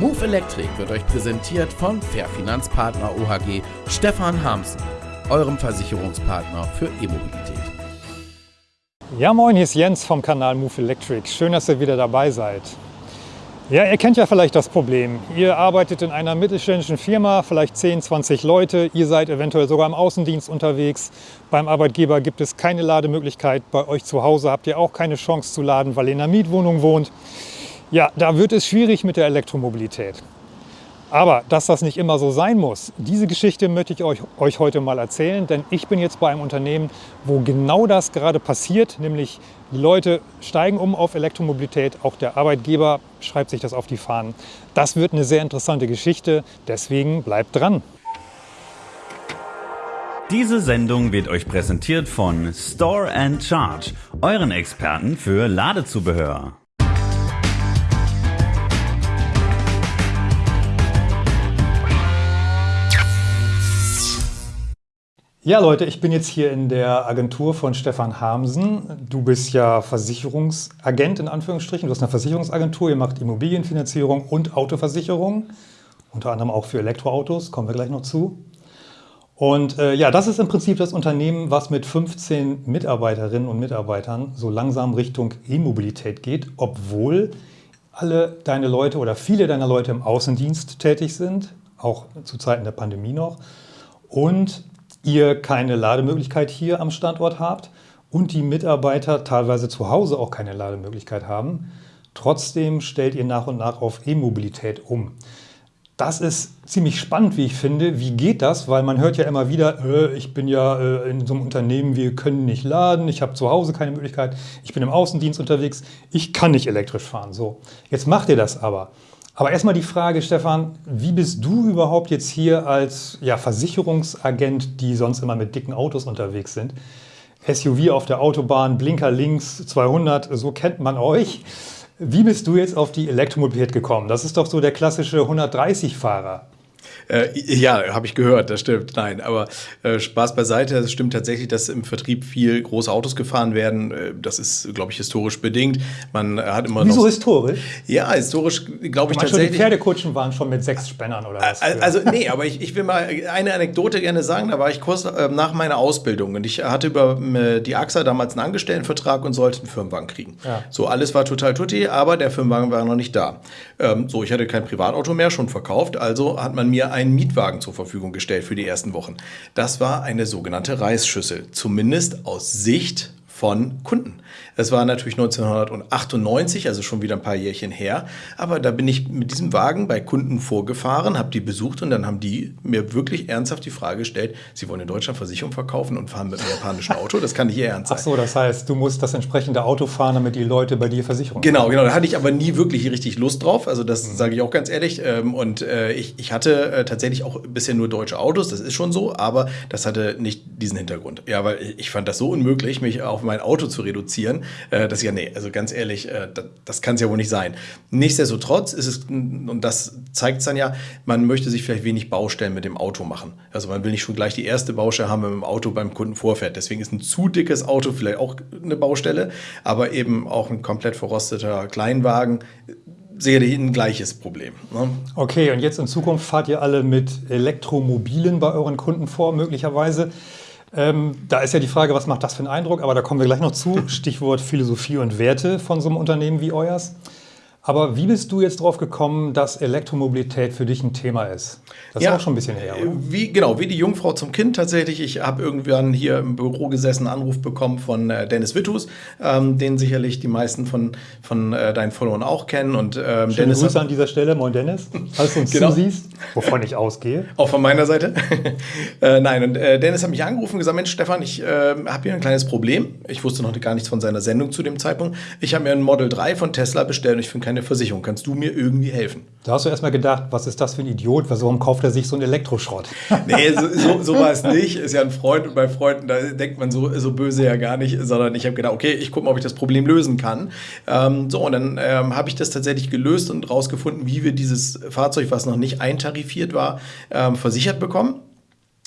Move Electric wird euch präsentiert von Fair Finanzpartner OHG Stefan Hamsen, eurem Versicherungspartner für E-Mobilität. Ja moin, hier ist Jens vom Kanal Move Electric. Schön, dass ihr wieder dabei seid. Ja, ihr kennt ja vielleicht das Problem. Ihr arbeitet in einer mittelständischen Firma, vielleicht 10, 20 Leute. Ihr seid eventuell sogar im Außendienst unterwegs. Beim Arbeitgeber gibt es keine Lademöglichkeit. Bei euch zu Hause habt ihr auch keine Chance zu laden, weil ihr in einer Mietwohnung wohnt. Ja, da wird es schwierig mit der Elektromobilität. Aber dass das nicht immer so sein muss, diese Geschichte möchte ich euch, euch, heute mal erzählen, denn ich bin jetzt bei einem Unternehmen, wo genau das gerade passiert, nämlich die Leute steigen um auf Elektromobilität, auch der Arbeitgeber schreibt sich das auf die Fahnen. Das wird eine sehr interessante Geschichte, deswegen bleibt dran. Diese Sendung wird euch präsentiert von Store and Charge, euren Experten für Ladezubehör. Ja, Leute, ich bin jetzt hier in der Agentur von Stefan Hamsen. Du bist ja Versicherungsagent in Anführungsstrichen. Du hast eine Versicherungsagentur, ihr macht Immobilienfinanzierung und Autoversicherung, unter anderem auch für Elektroautos, kommen wir gleich noch zu. Und äh, ja, das ist im Prinzip das Unternehmen, was mit 15 Mitarbeiterinnen und Mitarbeitern so langsam Richtung E-Mobilität geht, obwohl alle deine Leute oder viele deiner Leute im Außendienst tätig sind, auch zu Zeiten der Pandemie noch. Und ihr keine Lademöglichkeit hier am Standort habt und die Mitarbeiter teilweise zu Hause auch keine Lademöglichkeit haben. Trotzdem stellt ihr nach und nach auf E-Mobilität um. Das ist ziemlich spannend, wie ich finde. Wie geht das? Weil man hört ja immer wieder, äh, ich bin ja äh, in so einem Unternehmen, wir können nicht laden, ich habe zu Hause keine Möglichkeit, ich bin im Außendienst unterwegs, ich kann nicht elektrisch fahren. So, jetzt macht ihr das aber. Aber erstmal die Frage, Stefan, wie bist du überhaupt jetzt hier als ja, Versicherungsagent, die sonst immer mit dicken Autos unterwegs sind? SUV auf der Autobahn, Blinker links, 200, so kennt man euch. Wie bist du jetzt auf die Elektromobilität gekommen? Das ist doch so der klassische 130-Fahrer. Äh, ja, habe ich gehört, das stimmt. Nein, aber äh, Spaß beiseite. Es stimmt tatsächlich, dass im Vertrieb viel große Autos gefahren werden. Äh, das ist, glaube ich, historisch bedingt. Man hat immer Wieso noch. historisch? Ja, historisch glaube ich tatsächlich. Die Pferdekutschen waren schon mit sechs Spännern oder was? Also, nee, aber ich, ich will mal eine Anekdote gerne sagen. Da war ich kurz äh, nach meiner Ausbildung und ich hatte über äh, die AXA damals einen Angestelltenvertrag und sollte einen Firmenwagen kriegen. Ja. So, alles war total tutti, aber der Firmenwagen war noch nicht da. Ähm, so, ich hatte kein Privatauto mehr, schon verkauft, also hat man mir einen Mietwagen zur Verfügung gestellt für die ersten Wochen. Das war eine sogenannte Reisschüssel, zumindest aus Sicht von Kunden. Das war natürlich 1998, also schon wieder ein paar Jährchen her. Aber da bin ich mit diesem Wagen bei Kunden vorgefahren, habe die besucht und dann haben die mir wirklich ernsthaft die Frage gestellt, sie wollen in Deutschland Versicherung verkaufen und fahren mit einem japanischen Auto. Das kann nicht ihr Ernst sein. Ach so, das heißt, du musst das entsprechende Auto fahren, damit die Leute bei dir Versicherung Genau, haben. genau. Da hatte ich aber nie wirklich richtig Lust drauf. Also das mhm. sage ich auch ganz ehrlich. Ähm, und äh, ich, ich hatte äh, tatsächlich auch bisher nur deutsche Autos, das ist schon so, aber das hatte nicht diesen Hintergrund. Ja, weil ich fand das so unmöglich, mich auf mein Auto zu reduzieren, äh, dass ja, nee, also ganz ehrlich, äh, das, das kann es ja wohl nicht sein. Nichtsdestotrotz ist es, und das zeigt es dann ja, man möchte sich vielleicht wenig Baustellen mit dem Auto machen. Also man will nicht schon gleich die erste Baustelle haben, wenn man dem Auto beim Kunden vorfährt. Deswegen ist ein zu dickes Auto vielleicht auch eine Baustelle, aber eben auch ein komplett verrosteter Kleinwagen sicherlich ein gleiches Problem. Ne? Okay, und jetzt in Zukunft fahrt ihr alle mit Elektromobilen bei euren Kunden vor, möglicherweise. Ähm, da ist ja die Frage, was macht das für einen Eindruck? Aber da kommen wir gleich noch zu. Stichwort Philosophie und Werte von so einem Unternehmen wie euers. Aber wie bist du jetzt drauf gekommen, dass Elektromobilität für dich ein Thema ist? Das ja, ist auch schon ein bisschen her, oder? Wie, genau, wie die Jungfrau zum Kind tatsächlich. Ich habe irgendwann hier im Büro gesessen, einen Anruf bekommen von äh, Dennis Wittus, ähm, den sicherlich die meisten von, von äh, deinen Followern auch kennen. Und, ähm, Schöne Dennis Grüße an dieser Stelle, moin Dennis, falls du uns genau. zusiehst, wovon ich ausgehe. Auch von meiner Seite. äh, nein, und äh, Dennis hat mich angerufen und gesagt, Mensch Stefan, ich ähm, habe hier ein kleines Problem. Ich wusste noch gar nichts von seiner Sendung zu dem Zeitpunkt. Ich habe mir ein Model 3 von Tesla bestellt und ich finde keine eine Versicherung. Kannst du mir irgendwie helfen? Da hast du erstmal gedacht, was ist das für ein Idiot? Warum kauft er sich so einen Elektroschrott? nee, so, so, so war es nicht. Ist ja ein Freund und bei Freunden, da denkt man so, so böse ja gar nicht, sondern ich habe gedacht, okay, ich gucke mal, ob ich das Problem lösen kann. Ähm, so, und dann ähm, habe ich das tatsächlich gelöst und rausgefunden, wie wir dieses Fahrzeug, was noch nicht eintarifiert war, ähm, versichert bekommen.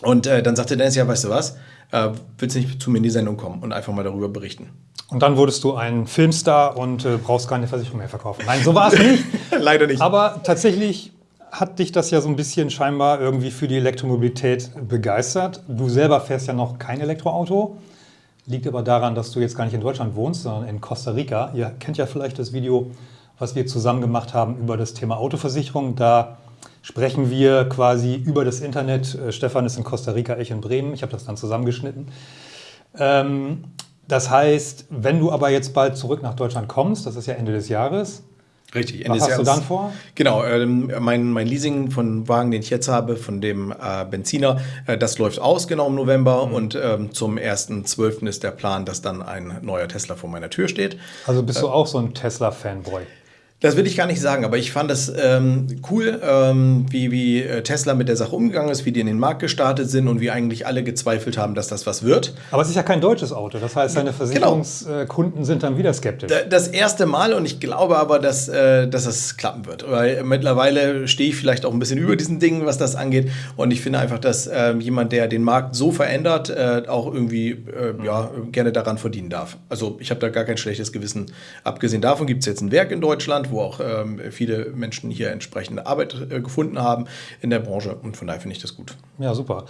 Und äh, dann sagte Dennis, ja, weißt du was? Äh, willst du nicht zu mir in die Sendung kommen und einfach mal darüber berichten? Und dann wurdest du ein Filmstar und äh, brauchst keine Versicherung mehr verkaufen. Nein, so war es nicht. Leider nicht. Aber tatsächlich hat dich das ja so ein bisschen scheinbar irgendwie für die Elektromobilität begeistert. Du selber fährst ja noch kein Elektroauto. Liegt aber daran, dass du jetzt gar nicht in Deutschland wohnst, sondern in Costa Rica. Ihr kennt ja vielleicht das Video, was wir zusammen gemacht haben über das Thema Autoversicherung. Da sprechen wir quasi über das Internet. Äh, Stefan ist in Costa Rica, ich in Bremen. Ich habe das dann zusammengeschnitten. Ähm, das heißt, wenn du aber jetzt bald zurück nach Deutschland kommst, das ist ja Ende des Jahres, Richtig. Was hast du dann vor? Genau, ähm, mein, mein Leasing von Wagen, den ich jetzt habe, von dem äh, Benziner, äh, das läuft aus genau im November mhm. und ähm, zum 1.12. ist der Plan, dass dann ein neuer Tesla vor meiner Tür steht. Also bist du äh, auch so ein Tesla-Fanboy? Das will ich gar nicht sagen, aber ich fand es ähm, cool, ähm, wie, wie äh, Tesla mit der Sache umgegangen ist, wie die in den Markt gestartet sind und wie eigentlich alle gezweifelt haben, dass das was wird. Aber es ist ja kein deutsches Auto, das heißt, deine genau. Versicherungskunden genau. sind dann wieder skeptisch. Das erste Mal und ich glaube aber, dass, äh, dass das klappen wird, weil mittlerweile stehe ich vielleicht auch ein bisschen über diesen Dingen, was das angeht und ich finde einfach, dass äh, jemand, der den Markt so verändert, äh, auch irgendwie äh, ja, gerne daran verdienen darf. Also ich habe da gar kein schlechtes Gewissen. Abgesehen davon gibt es jetzt ein Werk in Deutschland, wo auch ähm, viele Menschen hier entsprechende Arbeit äh, gefunden haben in der Branche. Und von daher finde ich das gut. Ja, super.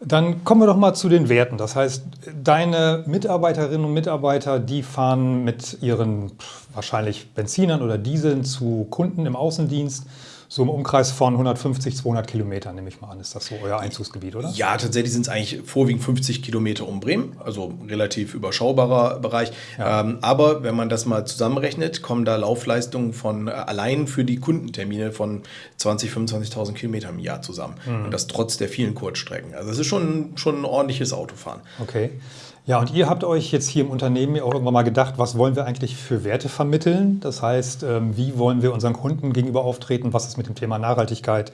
Dann kommen wir doch mal zu den Werten. Das heißt, deine Mitarbeiterinnen und Mitarbeiter, die fahren mit ihren wahrscheinlich Benzinern oder Dieseln zu Kunden im Außendienst so im Umkreis von 150, 200 Kilometern, nehme ich mal an. Ist das so euer Einzugsgebiet, oder? Ja, tatsächlich sind es eigentlich vorwiegend 50 Kilometer um Bremen, also relativ überschaubarer Bereich. Ja. Ähm, aber wenn man das mal zusammenrechnet, kommen da Laufleistungen von äh, allein für die Kundentermine von 20, 25.000 Kilometern im Jahr zusammen. Mhm. Und das trotz der vielen Kurzstrecken. Also es ist schon, schon ein ordentliches Autofahren. Okay. Ja, und ihr habt euch jetzt hier im Unternehmen auch irgendwann mal gedacht, was wollen wir eigentlich für Werte vermitteln? Das heißt, ähm, wie wollen wir unseren Kunden gegenüber auftreten? Was ist mit dem Thema Nachhaltigkeit?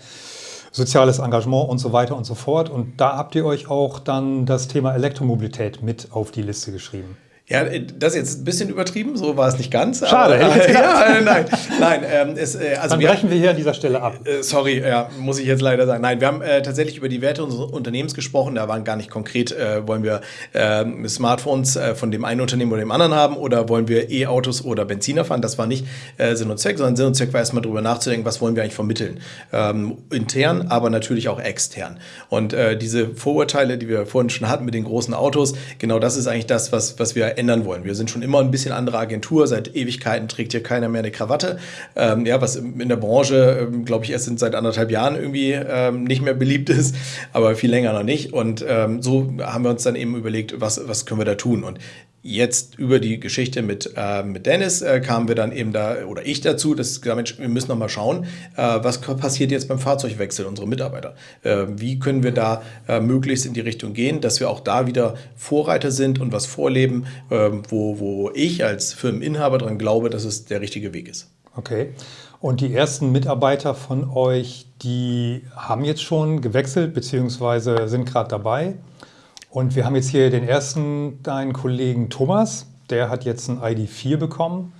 soziales Engagement und so weiter und so fort. Und da habt ihr euch auch dann das Thema Elektromobilität mit auf die Liste geschrieben. Ja, das ist jetzt ein bisschen übertrieben, so war es nicht ganz. Schade, aber, äh, ja, nein, nein. Ähm, es, äh, also Dann wir, brechen wir hier an dieser Stelle ab. Äh, sorry, ja, muss ich jetzt leider sagen. Nein, wir haben äh, tatsächlich über die Werte unseres Unternehmens gesprochen. Da waren gar nicht konkret, äh, wollen wir ähm, Smartphones äh, von dem einen Unternehmen oder dem anderen haben oder wollen wir E-Autos oder Benziner fahren. Das war nicht Sinn und Zweck, sondern Sinn und Zweck war erstmal darüber nachzudenken, was wollen wir eigentlich vermitteln. Ähm, intern, aber natürlich auch extern. Und diese Vorurteile, die wir vorhin schon hatten mit den großen Autos, genau das ist eigentlich das, was, was wir ändern wollen. Wir sind schon immer ein bisschen andere Agentur. Seit Ewigkeiten trägt hier keiner mehr eine Krawatte. Ähm, ja, was in der Branche, ähm, glaube ich, erst seit anderthalb Jahren irgendwie ähm, nicht mehr beliebt ist, aber viel länger noch nicht. Und ähm, so haben wir uns dann eben überlegt, was, was können wir da tun? Und jetzt über die Geschichte mit, äh, mit Dennis äh, kamen wir dann eben da, oder ich dazu, dass Mensch, wir müssen noch mal schauen, äh, was passiert jetzt beim Fahrzeugwechsel unserer Mitarbeiter. Äh, wie können wir da äh, möglichst in die Richtung gehen, dass wir auch da wieder Vorreiter sind und was vorleben, ähm, wo, wo ich als Firmeninhaber daran glaube, dass es der richtige Weg ist. Okay. Und die ersten Mitarbeiter von euch, die haben jetzt schon gewechselt, beziehungsweise sind gerade dabei? Und wir haben jetzt hier den ersten, deinen Kollegen Thomas, der hat jetzt ein ID4 bekommen,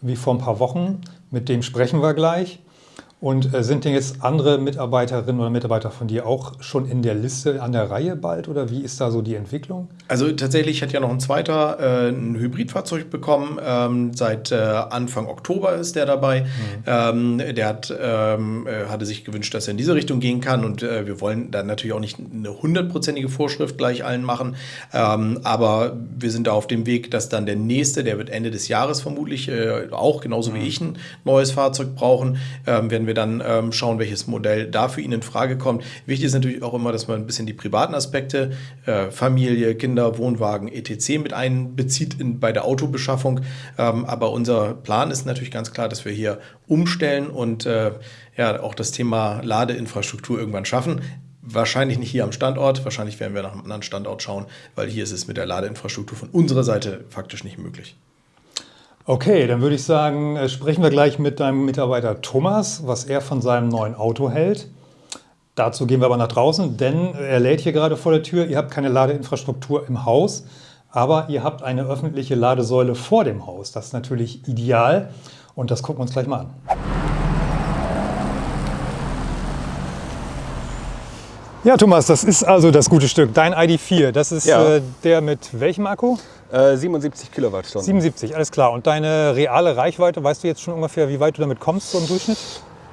wie vor ein paar Wochen. Mit dem sprechen wir gleich. Und äh, sind denn jetzt andere Mitarbeiterinnen oder Mitarbeiter von dir auch schon in der Liste an der Reihe bald oder wie ist da so die Entwicklung? Also tatsächlich hat ja noch ein zweiter äh, ein Hybridfahrzeug bekommen. Ähm, seit äh, Anfang Oktober ist der dabei. Mhm. Ähm, der hat, ähm, äh, hatte sich gewünscht, dass er in diese Richtung gehen kann und äh, wir wollen dann natürlich auch nicht eine hundertprozentige Vorschrift gleich allen machen. Ähm, aber wir sind da auf dem Weg, dass dann der nächste, der wird Ende des Jahres vermutlich auch genauso mhm. wie ich ein neues Fahrzeug brauchen, ähm, werden wir wir dann ähm, schauen, welches Modell da für ihn in Frage kommt. Wichtig ist natürlich auch immer, dass man ein bisschen die privaten Aspekte, äh, Familie, Kinder, Wohnwagen, etc. mit einbezieht in, bei der Autobeschaffung. Ähm, aber unser Plan ist natürlich ganz klar, dass wir hier umstellen und äh, ja, auch das Thema Ladeinfrastruktur irgendwann schaffen. Wahrscheinlich nicht hier am Standort, wahrscheinlich werden wir nach einem anderen Standort schauen, weil hier ist es mit der Ladeinfrastruktur von unserer Seite faktisch nicht möglich. Okay, dann würde ich sagen, äh, sprechen wir gleich mit deinem Mitarbeiter Thomas, was er von seinem neuen Auto hält. Dazu gehen wir aber nach draußen, denn er lädt hier gerade vor der Tür. Ihr habt keine Ladeinfrastruktur im Haus, aber ihr habt eine öffentliche Ladesäule vor dem Haus. Das ist natürlich ideal und das gucken wir uns gleich mal an. Ja, Thomas, das ist also das gute Stück, dein ID4. Das ist ja. äh, der mit welchem Akku? Äh, 77 Kilowattstunden. 77, alles klar. Und deine reale Reichweite, weißt du jetzt schon ungefähr, wie weit du damit kommst, so im Durchschnitt?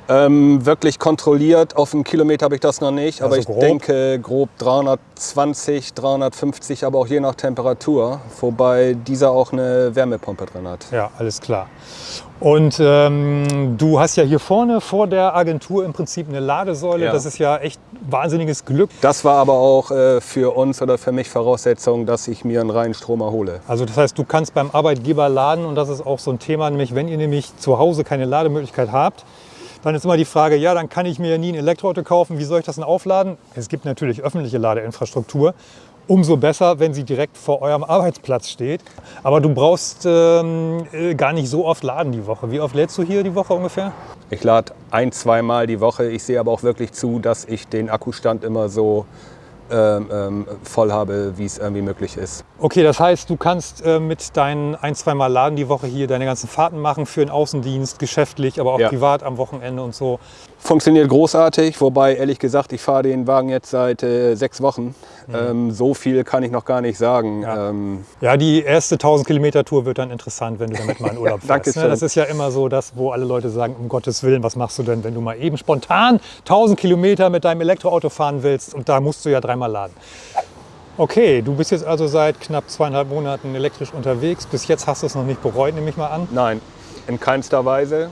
Ähm, wirklich kontrolliert, auf einen Kilometer habe ich das noch nicht, aber also ich denke grob 320, 350, aber auch je nach Temperatur, wobei dieser auch eine Wärmepumpe drin hat. Ja, alles klar. Und ähm, du hast ja hier vorne vor der Agentur im Prinzip eine Ladesäule. Ja. Das ist ja echt wahnsinniges Glück. Das war aber auch äh, für uns oder für mich Voraussetzung, dass ich mir einen reinen Strom erhole. Also das heißt, du kannst beim Arbeitgeber laden und das ist auch so ein Thema, nämlich wenn ihr nämlich zu Hause keine Lademöglichkeit habt, dann ist immer die Frage, ja, dann kann ich mir ja nie ein Elektroauto kaufen. Wie soll ich das denn aufladen? Es gibt natürlich öffentliche Ladeinfrastruktur. Umso besser, wenn sie direkt vor eurem Arbeitsplatz steht. Aber du brauchst ähm, äh, gar nicht so oft laden die Woche. Wie oft lädst du hier die Woche ungefähr? Ich lade ein, zweimal die Woche. Ich sehe aber auch wirklich zu, dass ich den Akkustand immer so ähm, ähm, voll habe, wie es irgendwie möglich ist. Okay, das heißt, du kannst äh, mit deinen ein, zwei Mal Laden die Woche hier deine ganzen Fahrten machen für den Außendienst, geschäftlich, aber auch ja. privat am Wochenende und so. Funktioniert großartig, wobei ehrlich gesagt, ich fahre den Wagen jetzt seit äh, sechs Wochen. Mhm. Ähm, so viel kann ich noch gar nicht sagen. Ja, ähm, ja die erste 1000 Kilometer Tour wird dann interessant, wenn du damit mal in Urlaub fährst. Dankeschön. Ne? Das ist ja immer so das, wo alle Leute sagen, um Gottes Willen, was machst du denn, wenn du mal eben spontan 1000 Kilometer mit deinem Elektroauto fahren willst und da musst du ja dreimal laden. Okay, du bist jetzt also seit knapp zweieinhalb Monaten elektrisch unterwegs. Bis jetzt hast du es noch nicht bereut, nehme ich mal an. Nein, in keinster Weise.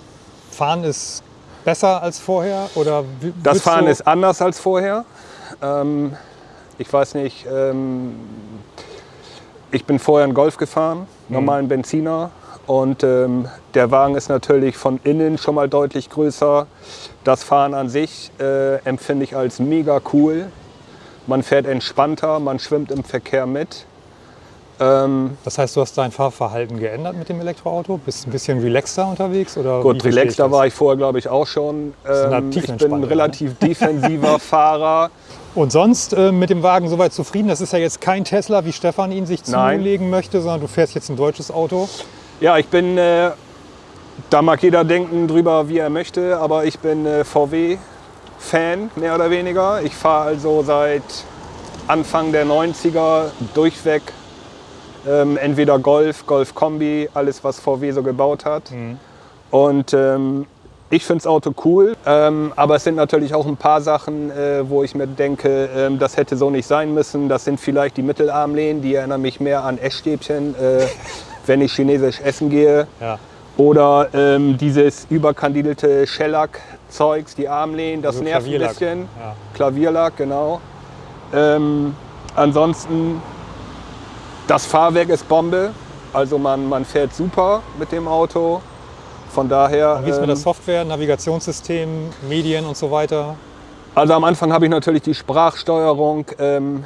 Fahren ist besser als vorher? Oder das Fahren ist anders als vorher. Ähm, ich weiß nicht, ähm, ich bin vorher einen Golf gefahren, mhm. normalen Benziner. Und ähm, der Wagen ist natürlich von innen schon mal deutlich größer. Das Fahren an sich äh, empfinde ich als mega cool. Man fährt entspannter, man schwimmt im Verkehr mit. Ähm, das heißt, du hast dein Fahrverhalten geändert mit dem Elektroauto? Bist ein bisschen relaxter unterwegs? Oder gut, relaxter war ich vorher, glaube ich, auch schon. Ähm, ich bin ein relativ ne? defensiver Fahrer. Und sonst äh, mit dem Wagen soweit zufrieden? Das ist ja jetzt kein Tesla, wie Stefan ihn sich zulegen möchte, sondern du fährst jetzt ein deutsches Auto. Ja, ich bin, äh, da mag jeder denken drüber, wie er möchte, aber ich bin äh, VW-Fan, mehr oder weniger. Ich fahre also seit Anfang der 90er durchweg ähm, entweder Golf, Golf-Kombi, alles was VW so gebaut hat. Mhm. Und ähm, ich finde das Auto cool, ähm, aber es sind natürlich auch ein paar Sachen, äh, wo ich mir denke, äh, das hätte so nicht sein müssen. Das sind vielleicht die Mittelarmlehnen, die erinnern mich mehr an Essstäbchen, äh, wenn ich chinesisch essen gehe. Ja. Oder ähm, dieses überkandidelte Shellac-Zeugs, die Armlehnen, das also nervt ein bisschen. Ja. Klavierlack, genau. Ähm, ansonsten das Fahrwerk ist Bombe, also man, man fährt super mit dem Auto. Von daher. Und wie ist mit der ähm, Software, Navigationssystem, Medien und so weiter? Also am Anfang habe ich natürlich die Sprachsteuerung ähm,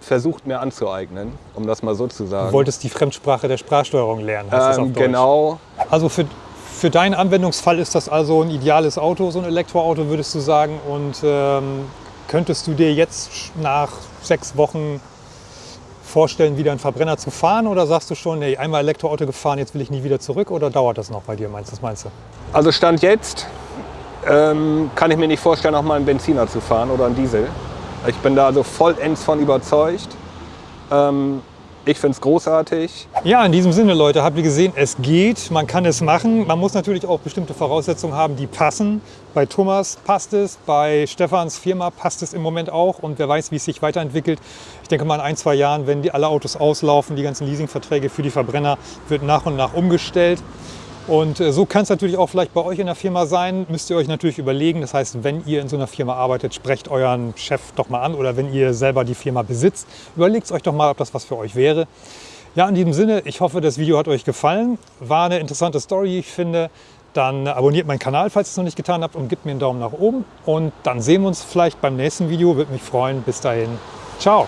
versucht mir anzueignen, um das mal so zu sagen. Du wolltest die Fremdsprache der Sprachsteuerung lernen, heißt ähm, das auf Deutsch. Genau. Also für, für deinen Anwendungsfall ist das also ein ideales Auto, so ein Elektroauto würdest du sagen. Und ähm, könntest du dir jetzt nach sechs Wochen vorstellen, wieder einen Verbrenner zu fahren? Oder sagst du schon, nee, einmal Elektroauto gefahren, jetzt will ich nie wieder zurück? Oder dauert das noch bei dir, meinst, was meinst du? Also Stand jetzt ähm, kann ich mir nicht vorstellen, auch mal einen Benziner zu fahren oder einen Diesel. Ich bin da also vollends von überzeugt. Ähm, ich finde es großartig. Ja, in diesem Sinne, Leute, habt ihr gesehen, es geht, man kann es machen. Man muss natürlich auch bestimmte Voraussetzungen haben, die passen. Bei Thomas passt es, bei Stefans Firma passt es im Moment auch und wer weiß, wie es sich weiterentwickelt. Ich denke mal in ein, zwei Jahren, wenn die alle Autos auslaufen, die ganzen Leasingverträge für die Verbrenner, wird nach und nach umgestellt. Und äh, so kann es natürlich auch vielleicht bei euch in der Firma sein. Müsst ihr euch natürlich überlegen. Das heißt, wenn ihr in so einer Firma arbeitet, sprecht euren Chef doch mal an oder wenn ihr selber die Firma besitzt, überlegt euch doch mal, ob das was für euch wäre. Ja, in diesem Sinne, ich hoffe, das Video hat euch gefallen. War eine interessante Story, ich finde. Dann abonniert meinen Kanal, falls ihr es noch nicht getan habt und gebt mir einen Daumen nach oben. Und dann sehen wir uns vielleicht beim nächsten Video. Würde mich freuen. Bis dahin. Ciao.